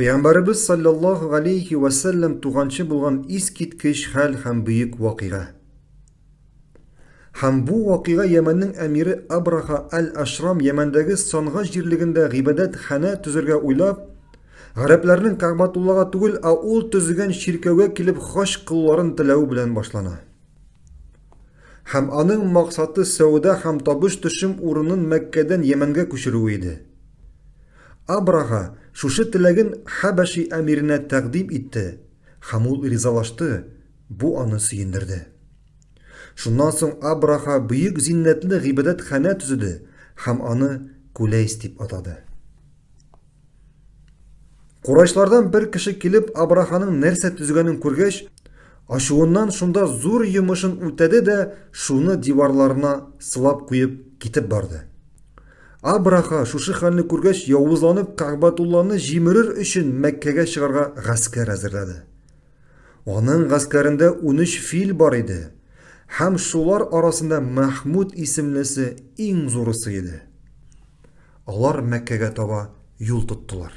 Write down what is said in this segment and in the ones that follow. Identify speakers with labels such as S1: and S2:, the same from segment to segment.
S1: Пәйғәмбәребез саллаллаһу алейхи ва саллям туганчы булган искиткеч хәл һәм бөек вакыйга. Һәм бу вакыйга Йәмәннең әмире Абраха әл-Ашрам Йәмәндәге Санга җирлегендә гыйбадәт хана төзергә уйлап, гарәпләрнең Кәгъбатуллага түгел, ә ул төзегән чиркәүгә килеп хаҗ кылуларын теләү белән башлана. Һәм аның максаты сәүдә һәм табыш төшем урынын Мәккәдән Йәмәнгә күчерү иде. Абраха шушы теләген Хәбәши әмиренә тәкъдим итте һәм ул ризалашты. Бу аны сөендерде. Шуннан соң Абраха бөек зиннәтле гыйбадәт хана төзеде һәм аны Кулейс дип атады. Курайшлардан бер кеше килеп Абраханың нәрсә төзегәнен күргәч, ачуыннан шунда зур йомышын үтәде дә шуны диварларына сылап куеп китеп барды. Абраха шушы хәлне күргәч явызланып Кәгъбатулланы җимерер өчен Мәккәгә чыгарга гаскәр әзерләде. Аның гаскәрендә 13 фил бар иде. Һәм шулар арасында Мәхмүд исемлесе иң зурысы иде. Алар Мәккәгә таба юл тоттылар.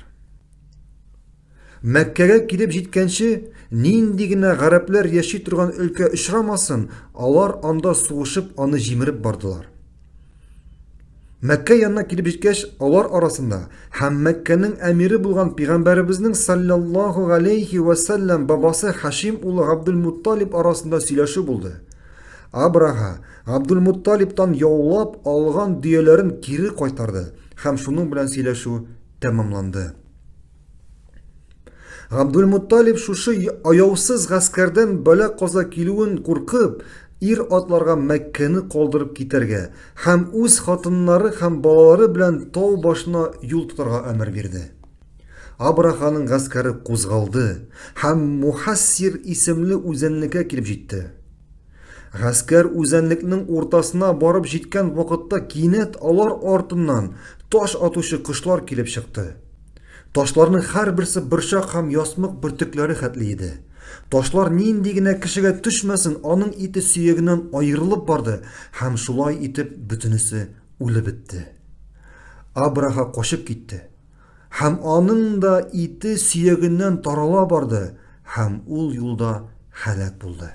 S1: Мәккәгә килеп җиткәнче, нинди генә гарәпләр яши торган өлкә очрамасын, алар анда сугышып аны җимереп бардылар. Мәккә янына килеп җиткәч, алар арасында һәм Мәккәнең әмире булган Пәйгамбәребезнең саллаллаһу алейхи ва саллям бабасы Хашим улы Абдул-Мутталиб арасында сөйләшү булды. Абраха Абдул-Мутталибтан яулап алган дөяләрен кире кайтарды һәм шуның белән сөйләшү тәмамланды. Абдул-Мутталиб шушы аяусыз гаскәрдән бәла каза килүен куркып, ир атларга Мәккәне калдырып китәргә һәм үз хатыннары һәм балалары белән тау башына юл тотарга әмер. Абраханың гаскәре кузгалды һәм Мухассир исемле үзәнлеккә килеп җитте. Гаскәр үзәнлекнең уртасына барып җиткән вакытта кинәт алар артыннан таш атучы кошлар килеп чыкты. Ташларның һәрберсе борчак һәм ясмык бөртекләре хәтле иде. Ташлар нинди генә кешегә төшмәсен, аның ите сөягеннән аерылып барды һәм шулай итеп бөтенесе үлеп бетте. Абраха качып китте. Һәм аның да ите сөягеннән тарала барды һәм ул юлда һәлак булды.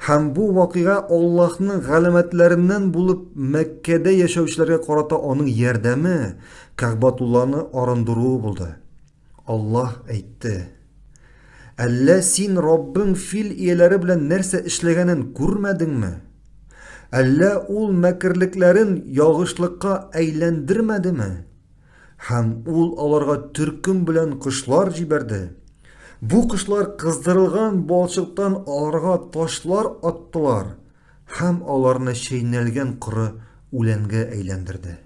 S1: Һәм бу вакыйга Аллаһның галәмәтләреннән булып Мәккәдә яшәүчеләргә карата аның ярдәме, Кәгъбатулланы арындыруы булды. Аллаһ әйтте: Әллә син Раббың фил ияләре белән нәрсә эшләгәнен күрмәдеңме? Әллә ул мәкерлекләрен ягышлыкка әйләндермәдеме? Һәм ул аларга төркем белән кошлар җибәрде. Бу кошлар кыздырылган балчыктан аларга ташлар аттылар һәм аларны чәйнәлгән коры үләнгә әйләндерде.